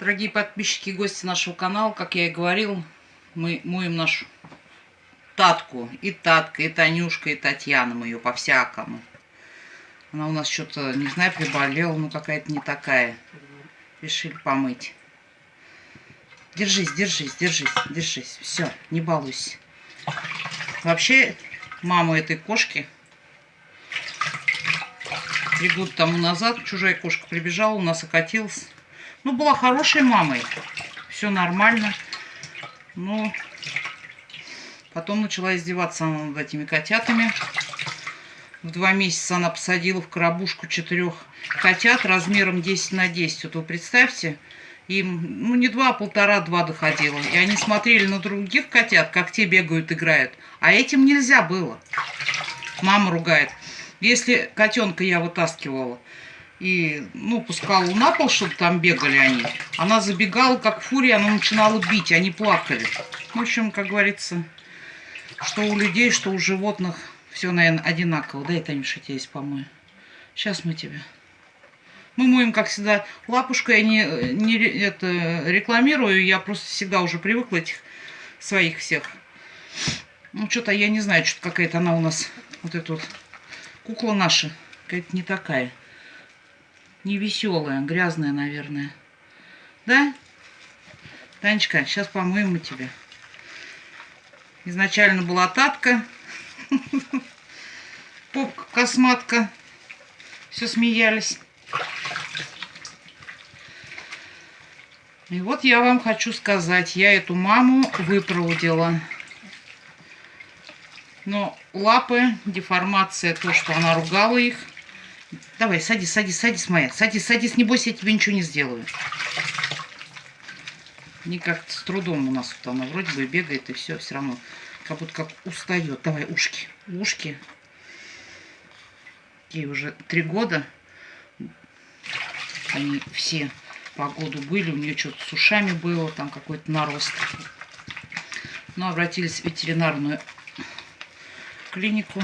Дорогие подписчики и гости нашего канала, как я и говорил, мы моем нашу Татку. И Татка, и Танюшка, и Татьяна мы ее по-всякому. Она у нас что-то, не знаю, приболела, ну какая-то не такая. Решили помыть. Держись, держись, держись, держись. Все, не балуйся. Вообще, маму этой кошки три года тому назад чужая кошка прибежала, у нас окатилась. Ну, была хорошей мамой. Все нормально. Но потом начала издеваться над этими котятами. В два месяца она посадила в коробушку четырех котят размером 10 на 10. Вот вы представьте, им ну, не два, а полтора-два доходило. И они смотрели на других котят, как те бегают, играют. А этим нельзя было. Мама ругает. Если котенка я вытаскивала, и, ну, пускала на пол, чтобы там бегали они. Она забегала, как фурия, она начинала бить, они плакали. В общем, как говорится, что у людей, что у животных, все, наверное, одинаково. Дай, Танюша, я здесь помою. Сейчас мы тебя. Мы моем, как всегда, лапушкой. Я не, не это, рекламирую, я просто всегда уже привыкла этих своих всех. Ну, что-то я не знаю, что-то какая-то она у нас, вот эта вот кукла наша, какая-то не такая. Не веселая, грязная, наверное. Да? Танечка, сейчас помоем мы тебя. Изначально была татка. Попка, косматка. Все смеялись. И вот я вам хочу сказать, я эту маму выпроводила. Но лапы, деформация, то, что она ругала их, Давай, садись, садись, садись, моя. Садись, садись, не бойся, я тебе ничего не сделаю. Никак с трудом у нас вот она вроде бы бегает, и все, все равно. Как будто как устает. Давай, ушки, ушки. Ей уже три года. Они все по году были. У нее что-то с ушами было, там какой-то нарост. Но обратились в ветеринарную клинику.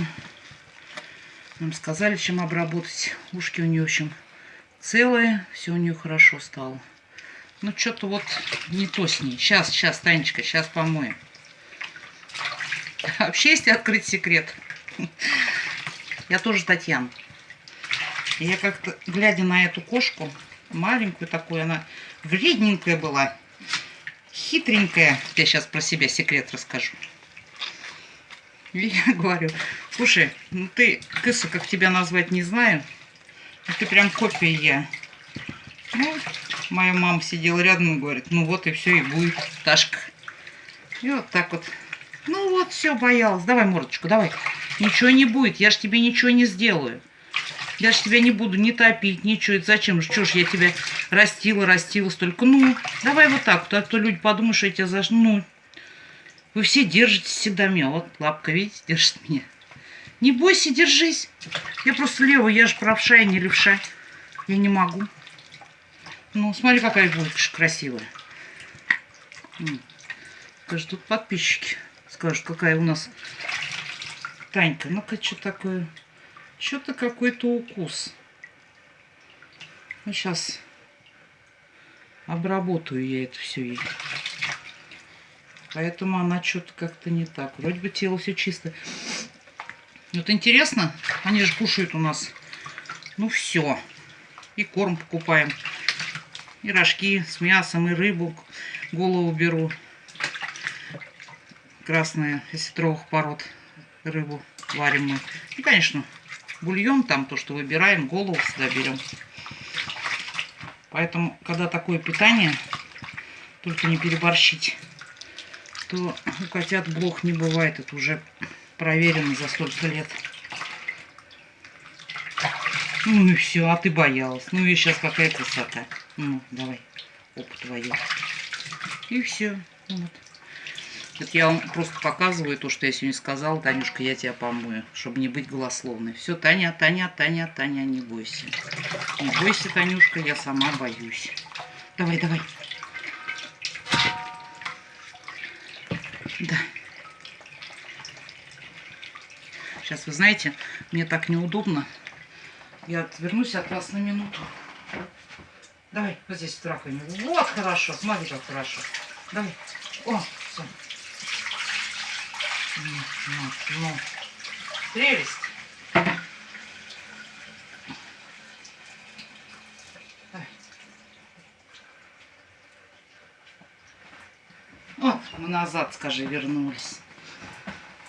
Нам сказали, чем обработать. Ушки у нее, в целые. Все у нее хорошо стало. Ну, что-то вот не то с ней. Сейчас, сейчас, Танечка, сейчас помоем. Вообще, если открыть секрет. Я тоже Татьяна. Я как-то, глядя на эту кошку, маленькую такую, она вредненькая была, хитренькая. Я сейчас про себя секрет расскажу. И я говорю, Слушай, ну ты, кыса, как тебя назвать, не знаю. Но ты прям копия я. Ну, моя мама сидела рядом и говорит, ну вот и все, и будет Ташка. И вот так вот. Ну вот, все, боялась. Давай мордочку, давай. Ничего не будет, я ж тебе ничего не сделаю. Я ж тебя не буду ни топить, ничего. Это зачем? Что ж я тебя растила, растила столько. Ну, давай вот так. А то люди подумают, что я тебя заш... Ну, вы все держитесь всегда меня. Вот лапка, видите, держит меня. Не бойся, держись. Я просто левая, я же правша, я не левша. Я не могу. Ну, смотри, какая булочка красивая. Скажут, тут подписчики скажут, какая у нас Танька. Ну-ка, что такое? Что-то какой-то укус. Ну, сейчас обработаю я это все. Поэтому она что-то как-то не так. Вроде бы тело все чисто. Вот интересно, они же кушают у нас, ну все. И корм покупаем, и рожки с мясом, и рыбу, голову беру. Красная, из сетровых пород рыбу варим мы. И, конечно, бульон там, то, что выбираем, голову сюда берем. Поэтому, когда такое питание, только не переборщить, то у котят блох не бывает. Это уже проверено за столько лет. Ну и все, а ты боялась. Ну и сейчас какая красота. Ну, давай, опыт твою. И все. Вот. Это я вам просто показываю то, что я сегодня сказала. Танюшка, я тебя помою, чтобы не быть голословной. Все, Таня, Таня, Таня, Таня, не бойся. Не бойся, Танюшка, я сама боюсь. Давай, давай. Сейчас, вы знаете, мне так неудобно. Я отвернусь от вас на минуту. Давай, вот здесь в. Вот хорошо, смотри, как хорошо. Давай. О, все. Ну, ну. Прелесть. Вот, мы назад, скажи, вернулись.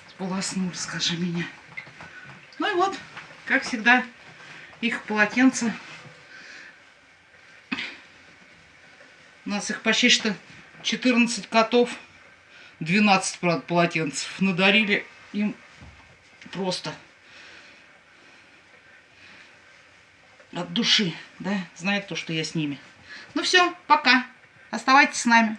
Сполоснули, скажи меня. Ну и вот, как всегда, их полотенца. У нас их почти что 14 котов. 12, правда, полотенцев. Надарили им просто от души, да, знает то, что я с ними. Ну все, пока. Оставайтесь с нами.